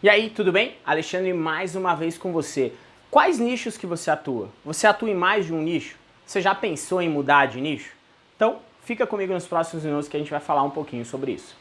E aí, tudo bem? Alexandre mais uma vez com você. Quais nichos que você atua? Você atua em mais de um nicho? Você já pensou em mudar de nicho? Então, fica comigo nos próximos minutos que a gente vai falar um pouquinho sobre isso.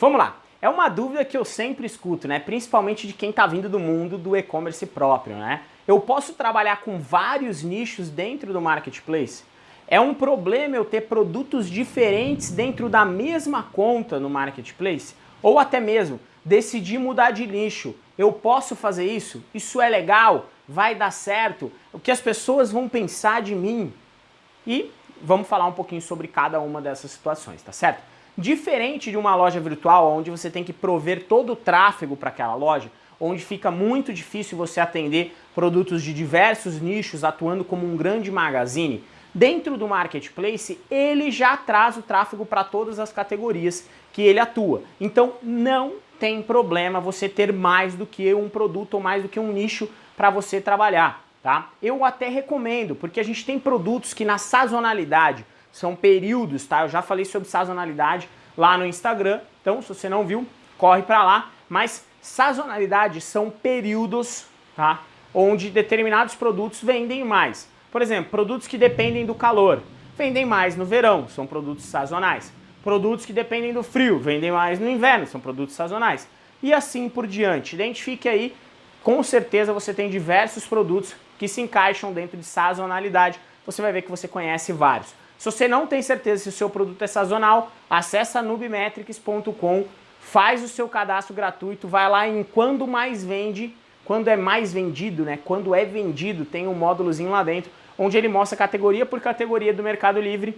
Vamos lá. É uma dúvida que eu sempre escuto, né? Principalmente de quem está vindo do mundo do e-commerce próprio, né? Eu posso trabalhar com vários nichos dentro do marketplace? É um problema eu ter produtos diferentes dentro da mesma conta no marketplace? Ou até mesmo decidir mudar de nicho? Eu posso fazer isso? Isso é legal? Vai dar certo? O que as pessoas vão pensar de mim? E vamos falar um pouquinho sobre cada uma dessas situações, tá certo? Diferente de uma loja virtual, onde você tem que prover todo o tráfego para aquela loja, onde fica muito difícil você atender produtos de diversos nichos atuando como um grande magazine, dentro do marketplace ele já traz o tráfego para todas as categorias que ele atua. Então não tem problema você ter mais do que um produto ou mais do que um nicho para você trabalhar. Tá? Eu até recomendo, porque a gente tem produtos que na sazonalidade são períodos, tá? Eu já falei sobre sazonalidade lá no Instagram, então se você não viu, corre para lá. Mas sazonalidade são períodos, tá? Onde determinados produtos vendem mais. Por exemplo, produtos que dependem do calor, vendem mais no verão, são produtos sazonais. Produtos que dependem do frio, vendem mais no inverno, são produtos sazonais. E assim por diante. Identifique aí, com certeza você tem diversos produtos que se encaixam dentro de sazonalidade. Você vai ver que você conhece vários. Se você não tem certeza se o seu produto é sazonal, acessa nubimetrics.com, faz o seu cadastro gratuito, vai lá em quando mais vende, quando é mais vendido, né? Quando é vendido, tem um módulozinho lá dentro, onde ele mostra categoria por categoria do Mercado Livre,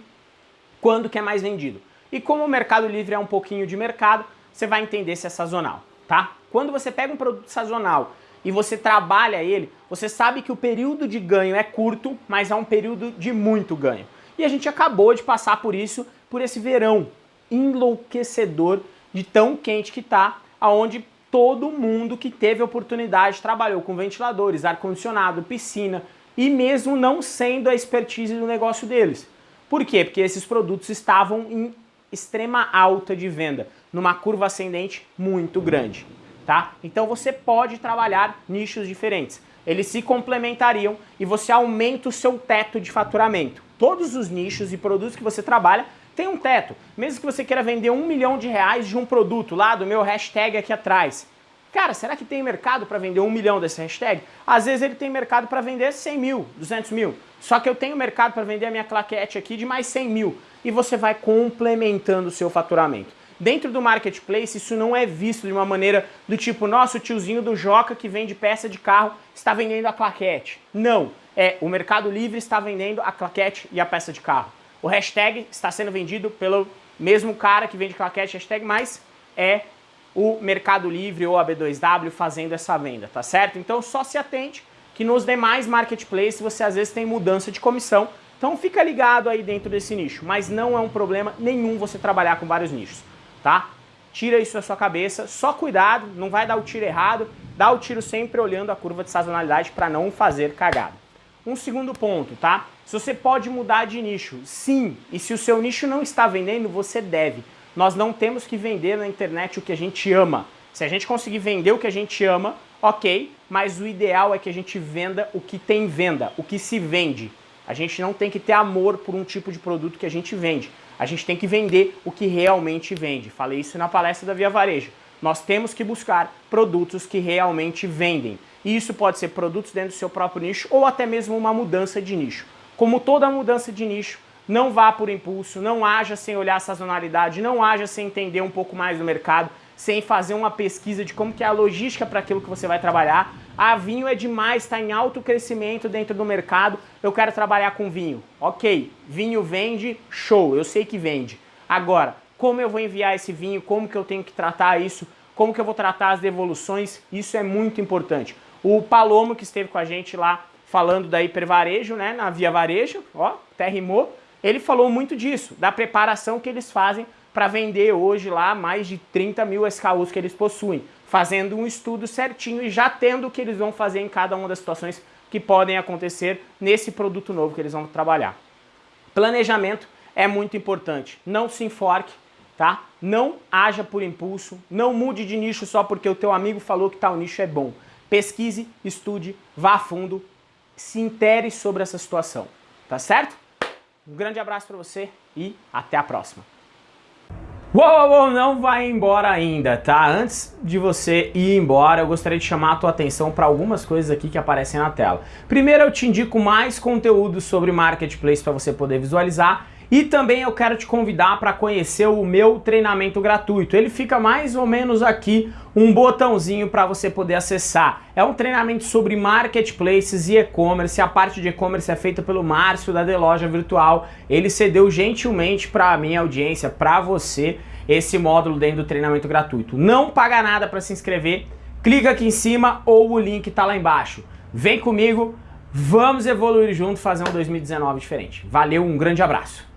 quando que é mais vendido. E como o Mercado Livre é um pouquinho de mercado, você vai entender se é sazonal, tá? Quando você pega um produto sazonal e você trabalha ele, você sabe que o período de ganho é curto, mas é um período de muito ganho. E a gente acabou de passar por isso, por esse verão enlouquecedor de tão quente que tá, aonde todo mundo que teve oportunidade trabalhou com ventiladores, ar-condicionado, piscina e mesmo não sendo a expertise do negócio deles. Por quê? Porque esses produtos estavam em extrema alta de venda, numa curva ascendente muito grande. Tá? Então você pode trabalhar nichos diferentes. Eles se complementariam e você aumenta o seu teto de faturamento todos os nichos e produtos que você trabalha tem um teto. Mesmo que você queira vender um milhão de reais de um produto lá do meu hashtag aqui atrás. Cara, será que tem mercado para vender um milhão desse hashtag? Às vezes ele tem mercado para vender 100 mil, 200 mil. Só que eu tenho mercado para vender a minha claquete aqui de mais 100 mil. E você vai complementando o seu faturamento. Dentro do marketplace, isso não é visto de uma maneira do tipo, nossa, o tiozinho do Joca que vende peça de carro está vendendo a claquete. Não é o Mercado Livre está vendendo a claquete e a peça de carro. O hashtag está sendo vendido pelo mesmo cara que vende claquete hashtag, mas é o Mercado Livre ou a B2W fazendo essa venda, tá certo? Então só se atente que nos demais marketplaces você às vezes tem mudança de comissão, então fica ligado aí dentro desse nicho, mas não é um problema nenhum você trabalhar com vários nichos, tá? Tira isso da sua cabeça, só cuidado, não vai dar o tiro errado, dá o tiro sempre olhando a curva de sazonalidade para não fazer cagada. Um segundo ponto, tá? Se você pode mudar de nicho, sim. E se o seu nicho não está vendendo, você deve. Nós não temos que vender na internet o que a gente ama. Se a gente conseguir vender o que a gente ama, ok, mas o ideal é que a gente venda o que tem venda, o que se vende. A gente não tem que ter amor por um tipo de produto que a gente vende. A gente tem que vender o que realmente vende. Falei isso na palestra da Via Varejo. Nós temos que buscar produtos que realmente vendem. E isso pode ser produtos dentro do seu próprio nicho ou até mesmo uma mudança de nicho. Como toda mudança de nicho, não vá por impulso, não haja sem olhar a sazonalidade, não haja sem entender um pouco mais do mercado, sem fazer uma pesquisa de como que é a logística para aquilo que você vai trabalhar. Ah, vinho é demais, está em alto crescimento dentro do mercado, eu quero trabalhar com vinho. Ok, vinho vende, show, eu sei que vende. Agora, como eu vou enviar esse vinho, como que eu tenho que tratar isso, como que eu vou tratar as devoluções, isso é muito importante. O Palomo, que esteve com a gente lá falando da hipervarejo, né, na Via Varejo, ó, até rimou, ele falou muito disso, da preparação que eles fazem para vender hoje lá mais de 30 mil SKUs que eles possuem, fazendo um estudo certinho e já tendo o que eles vão fazer em cada uma das situações que podem acontecer nesse produto novo que eles vão trabalhar. Planejamento é muito importante. Não se enforque, tá? Não haja por impulso, não mude de nicho só porque o teu amigo falou que tal nicho é bom. Pesquise, estude, vá a fundo, se intere sobre essa situação, tá certo? Um grande abraço para você e até a próxima. Uou, uou, não vai embora ainda, tá? Antes de você ir embora, eu gostaria de chamar a tua atenção para algumas coisas aqui que aparecem na tela. Primeiro, eu te indico mais conteúdo sobre Marketplace para você poder visualizar e também eu quero te convidar para conhecer o meu treinamento gratuito. Ele fica mais ou menos aqui um botãozinho para você poder acessar. É um treinamento sobre marketplaces e e-commerce. A parte de e-commerce é feita pelo Márcio da The Loja Virtual. Ele cedeu gentilmente para a minha audiência, para você, esse módulo dentro do treinamento gratuito. Não paga nada para se inscrever. Clica aqui em cima ou o link está lá embaixo. Vem comigo, vamos evoluir junto, fazer um 2019 diferente. Valeu, um grande abraço.